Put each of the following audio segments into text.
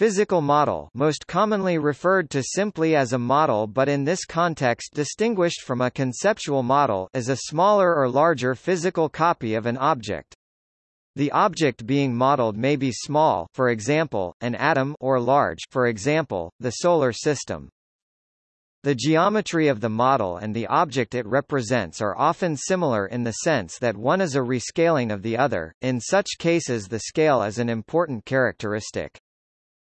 Physical model most commonly referred to simply as a model but in this context distinguished from a conceptual model is a smaller or larger physical copy of an object. The object being modeled may be small for example, an atom or large for example, the solar system. The geometry of the model and the object it represents are often similar in the sense that one is a rescaling of the other, in such cases the scale is an important characteristic.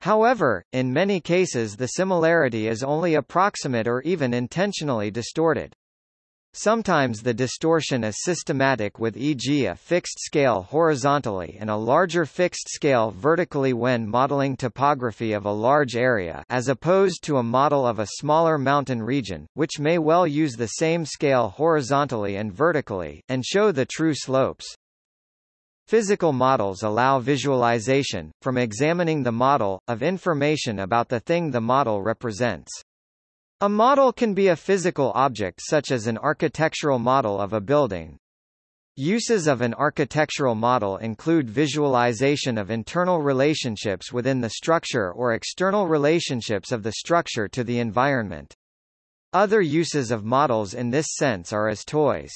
However, in many cases the similarity is only approximate or even intentionally distorted. Sometimes the distortion is systematic with e.g. a fixed scale horizontally and a larger fixed scale vertically when modeling topography of a large area as opposed to a model of a smaller mountain region, which may well use the same scale horizontally and vertically, and show the true slopes. Physical models allow visualization, from examining the model, of information about the thing the model represents. A model can be a physical object such as an architectural model of a building. Uses of an architectural model include visualization of internal relationships within the structure or external relationships of the structure to the environment. Other uses of models in this sense are as toys.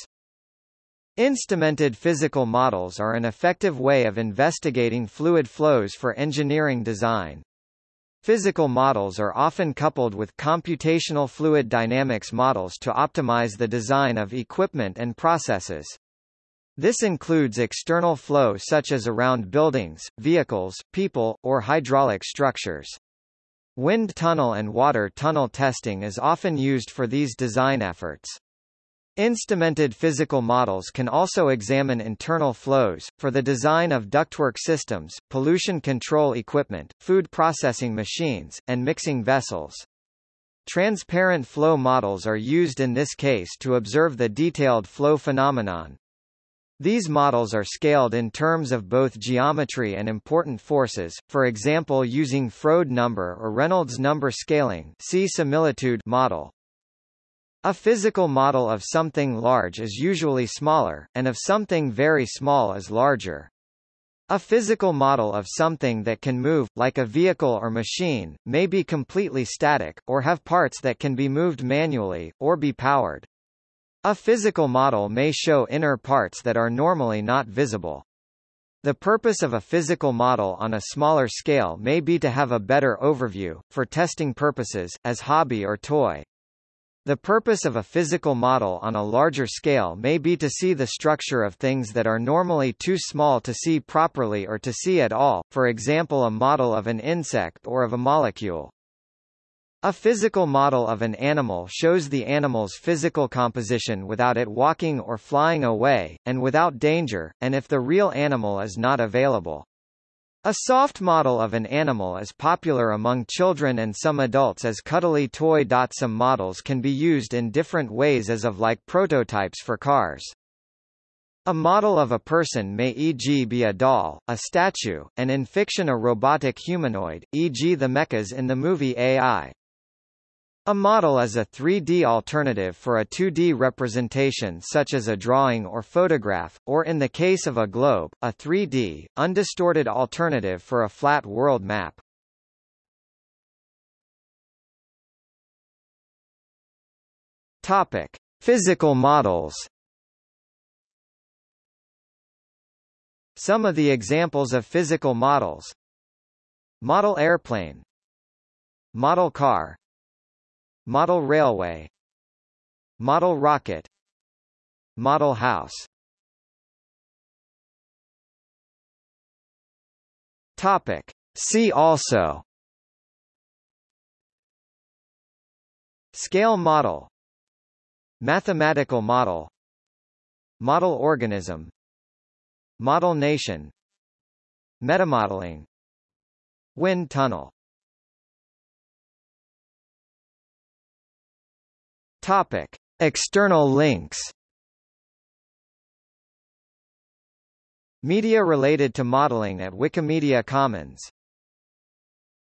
Instrumented physical models are an effective way of investigating fluid flows for engineering design. Physical models are often coupled with computational fluid dynamics models to optimize the design of equipment and processes. This includes external flow such as around buildings, vehicles, people, or hydraulic structures. Wind tunnel and water tunnel testing is often used for these design efforts. Instrumented physical models can also examine internal flows, for the design of ductwork systems, pollution control equipment, food processing machines, and mixing vessels. Transparent flow models are used in this case to observe the detailed flow phenomenon. These models are scaled in terms of both geometry and important forces, for example using Froude number or Reynolds number scaling see similitude model. A physical model of something large is usually smaller, and of something very small is larger. A physical model of something that can move, like a vehicle or machine, may be completely static, or have parts that can be moved manually, or be powered. A physical model may show inner parts that are normally not visible. The purpose of a physical model on a smaller scale may be to have a better overview, for testing purposes, as hobby or toy. The purpose of a physical model on a larger scale may be to see the structure of things that are normally too small to see properly or to see at all, for example a model of an insect or of a molecule. A physical model of an animal shows the animal's physical composition without it walking or flying away, and without danger, and if the real animal is not available. A soft model of an animal is popular among children and some adults as cuddly toy. Some models can be used in different ways as of like prototypes for cars. A model of a person may e.g. be a doll, a statue, and in fiction a robotic humanoid, e.g. the mechas in the movie AI. A model is a 3D alternative for a 2D representation such as a drawing or photograph, or in the case of a globe, a 3D, undistorted alternative for a flat world map. Topic: Physical models. Some of the examples of physical models. Model airplane Model car Model railway. Model rocket. Model house. Topic. See also. Scale model. Mathematical model. Model organism. Model nation. Metamodeling. Wind tunnel Topic: External links. Media related to modeling at Wikimedia Commons